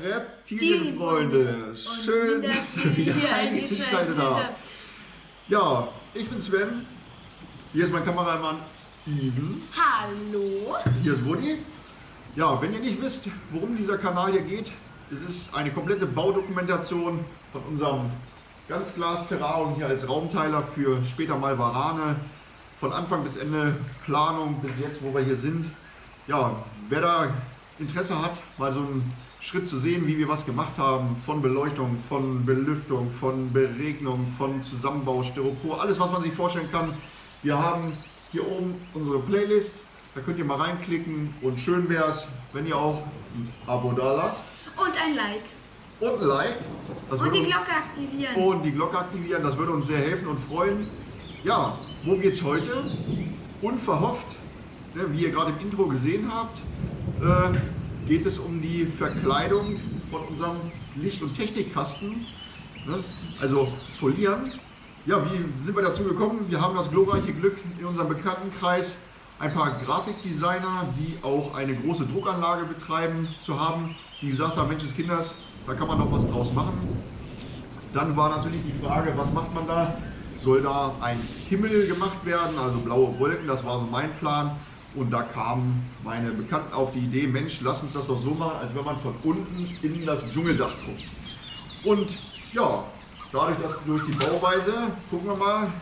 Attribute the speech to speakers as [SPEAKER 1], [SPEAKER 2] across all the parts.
[SPEAKER 1] Reptilienfreunde, schön,
[SPEAKER 2] dass ihr hier
[SPEAKER 1] wieder eingeschaltet habt. Ja, ich bin Sven, hier ist mein Kameramann Steven,
[SPEAKER 2] Hallo.
[SPEAKER 1] hier ist Woody. Ja, wenn ihr nicht wisst, worum dieser Kanal hier geht, es ist eine komplette Baudokumentation von unserem Ganzglas-Terrarium hier als Raumteiler für später mal Warane. Von Anfang bis Ende Planung bis jetzt, wo wir hier sind. Ja, wer da Interesse hat, mal so einen Schritt zu sehen, wie wir was gemacht haben, von Beleuchtung, von Belüftung, von Beregnung, von Zusammenbau, Styropor, alles was man sich vorstellen kann. Wir haben hier oben unsere Playlist, da könnt ihr mal reinklicken und schön wäre es, wenn ihr auch ein Abo da lasst
[SPEAKER 2] Und ein Like.
[SPEAKER 1] und ein Like. Das
[SPEAKER 2] Und die Glocke aktivieren.
[SPEAKER 1] und die Glocke aktivieren, das würde uns sehr helfen und freuen. Ja, wo geht's heute? Unverhofft, ne, wie ihr gerade im Intro gesehen habt, äh, geht es um die Verkleidung von unserem Licht- und Technikkasten. Ne? Also folieren. Ja, wie sind wir dazu gekommen? Wir haben das glorreiche Glück in unserem Bekanntenkreis ein paar Grafikdesigner, die auch eine große Druckanlage betreiben, zu haben, die gesagt haben, Mensch, des Kinders, da kann man noch was draus machen. Dann war natürlich die Frage, was macht man da? Soll da ein Himmel gemacht werden, also blaue Wolken, das war so mein Plan. Und da kamen meine Bekannten auf die Idee, Mensch, lass uns das doch so machen, als wenn man von unten in das Dschungeldach guckt. Und ja, dadurch, dass durch die Bauweise, gucken wir mal,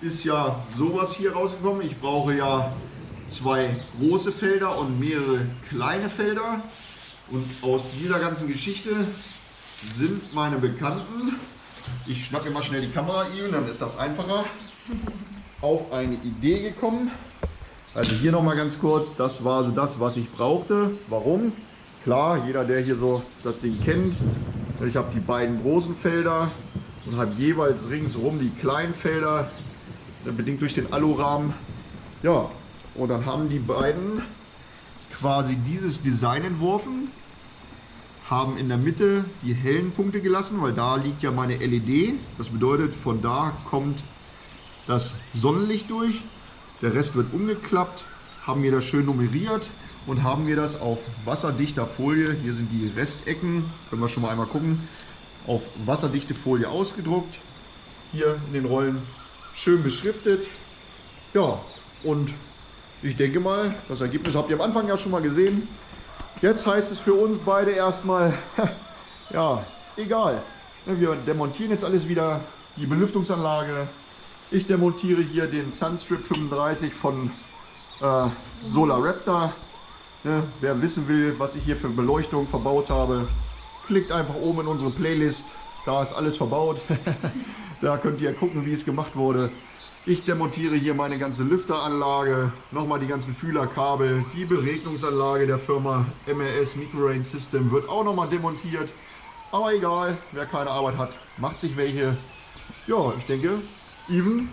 [SPEAKER 1] ist ja sowas hier rausgekommen. Ich brauche ja zwei große Felder und mehrere kleine Felder. Und aus dieser ganzen Geschichte sind meine Bekannten, ich schnappe mal schnell die Kamera Ian, dann ist das einfacher, auf eine Idee gekommen. Also hier nochmal ganz kurz, das war so das, was ich brauchte. Warum? Klar, jeder, der hier so das Ding kennt, ich habe die beiden großen Felder und habe jeweils ringsherum die kleinen Felder, bedingt durch den Alurahmen. Ja, und dann haben die beiden quasi dieses Design entworfen, haben in der Mitte die hellen Punkte gelassen, weil da liegt ja meine LED. Das bedeutet, von da kommt das Sonnenlicht durch. Der Rest wird umgeklappt, haben wir das schön nummeriert und haben wir das auf wasserdichter Folie, hier sind die Restecken, können wir schon mal einmal gucken, auf wasserdichte Folie ausgedruckt. Hier in den Rollen schön beschriftet. Ja, und ich denke mal, das Ergebnis habt ihr am Anfang ja schon mal gesehen. Jetzt heißt es für uns beide erstmal, ja, egal. Wir demontieren jetzt alles wieder, die Belüftungsanlage. Ich demontiere hier den Sunstrip 35 von äh, Solar Raptor. Ne, wer wissen will, was ich hier für Beleuchtung verbaut habe, klickt einfach oben in unsere Playlist. Da ist alles verbaut. da könnt ihr gucken, wie es gemacht wurde. Ich demontiere hier meine ganze Lüfteranlage, nochmal die ganzen Fühlerkabel, die Beregnungsanlage der Firma MRS Microrain System wird auch nochmal demontiert. Aber egal, wer keine Arbeit hat, macht sich welche. Ja, ich denke, Even,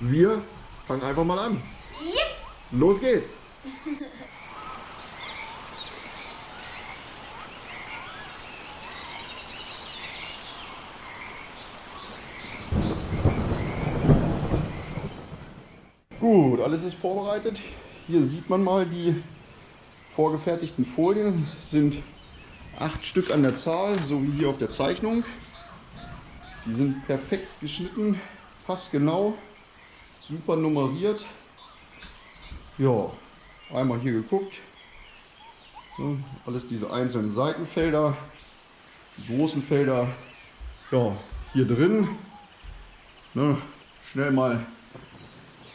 [SPEAKER 1] wir fangen einfach mal an. Los geht's! Gut, alles ist vorbereitet. Hier sieht man mal die vorgefertigten Folien. Es sind acht Stück an der Zahl, so wie hier auf der Zeichnung. Die sind perfekt geschnitten, passt genau, super nummeriert. Ja, einmal hier geguckt. Ja, alles diese einzelnen Seitenfelder, die großen Felder. Ja, hier drin. Ne, schnell mal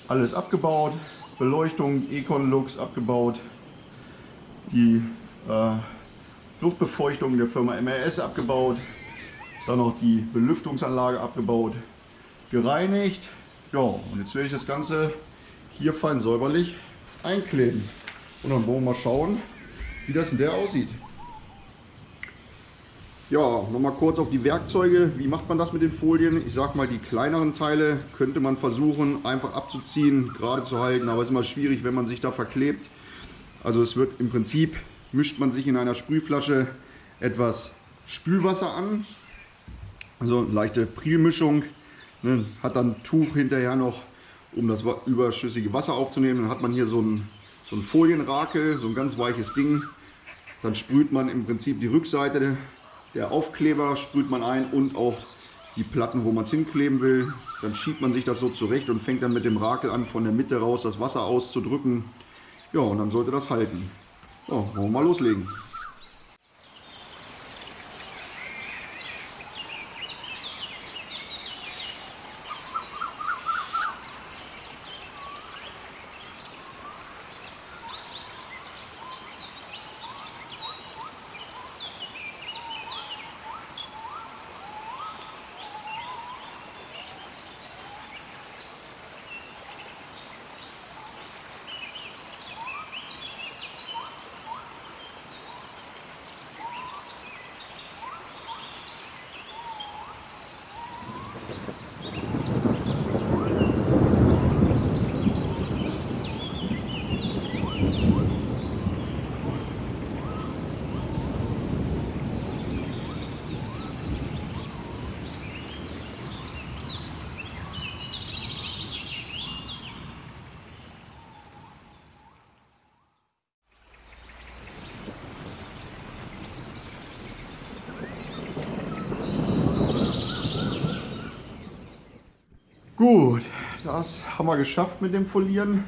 [SPEAKER 1] alles abgebaut, Beleuchtung, Econ Lux abgebaut, die äh, Luftbefeuchtung der Firma MRS abgebaut, dann noch die Belüftungsanlage abgebaut, gereinigt. Ja, und jetzt werde ich das Ganze hier fein säuberlich einkleben. Und dann wollen wir mal schauen, wie das in der aussieht. Ja, nochmal kurz auf die Werkzeuge. Wie macht man das mit den Folien? Ich sag mal, die kleineren Teile könnte man versuchen einfach abzuziehen, gerade zu halten, aber es ist immer schwierig, wenn man sich da verklebt. Also es wird im Prinzip, mischt man sich in einer Sprühflasche etwas Spülwasser an, also eine leichte Prielmischung, ne, hat dann Tuch hinterher noch, um das überschüssige Wasser aufzunehmen. Dann hat man hier so ein, so ein Folienrakel, so ein ganz weiches Ding. Dann sprüht man im Prinzip die Rückseite der Aufkleber, sprüht man ein und auch die Platten, wo man es hinkleben will. Dann schiebt man sich das so zurecht und fängt dann mit dem Rakel an, von der Mitte raus das Wasser auszudrücken. Ja, und dann sollte das halten. So, wollen wir mal loslegen. Gut, das haben wir geschafft mit dem Folieren.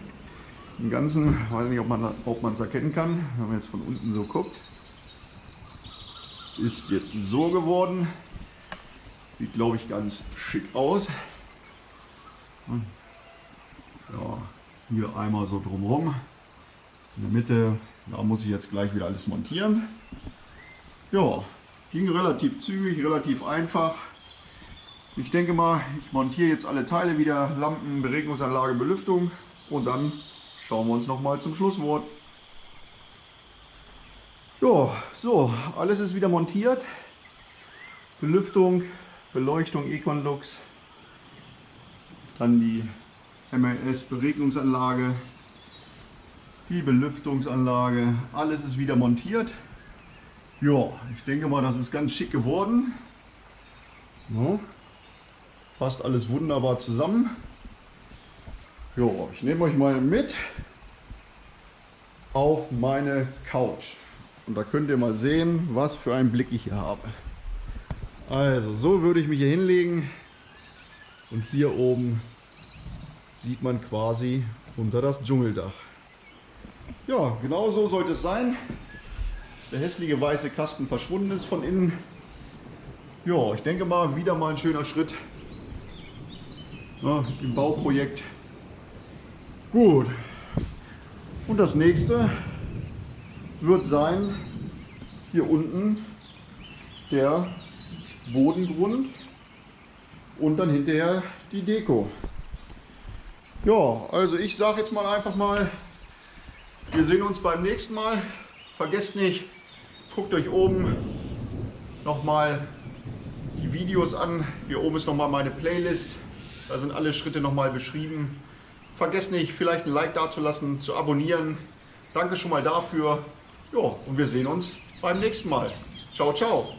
[SPEAKER 1] Im Ganzen, weiß nicht, ob man es erkennen kann, wenn man jetzt von unten so guckt. Ist jetzt so geworden. Sieht, glaube ich, ganz schick aus. Ja, hier einmal so drumherum. In der Mitte, da muss ich jetzt gleich wieder alles montieren. Ja, ging relativ zügig, relativ einfach. Ich denke mal, ich montiere jetzt alle Teile wieder, Lampen, Beregnungsanlage, Belüftung und dann schauen wir uns noch mal zum Schlusswort. Ja, so, alles ist wieder montiert. Belüftung, Beleuchtung, Econlux, dann die MLS Beregnungsanlage, die Belüftungsanlage, alles ist wieder montiert. Ja, ich denke mal, das ist ganz schick geworden. So passt alles wunderbar zusammen. Jo, ich nehme euch mal mit auf meine Couch. Und da könnt ihr mal sehen, was für einen Blick ich hier habe. Also, so würde ich mich hier hinlegen. Und hier oben sieht man quasi unter das Dschungeldach. Ja, genau so sollte es sein. Dass der hässliche weiße Kasten verschwunden ist von innen. Ja, ich denke mal, wieder mal ein schöner Schritt ne, im Bauprojekt. Gut. Und das nächste wird sein, hier unten der Bodengrund und dann hinterher die Deko. Ja, also ich sage jetzt mal einfach mal, wir sehen uns beim nächsten Mal. Vergesst nicht, guckt euch oben nochmal die Videos an. Hier oben ist nochmal meine Playlist. Da sind alle Schritte nochmal beschrieben. Vergesst nicht, vielleicht ein Like dazulassen, zu abonnieren. Danke schon mal dafür. Ja, und wir sehen uns beim nächsten Mal. Ciao, ciao.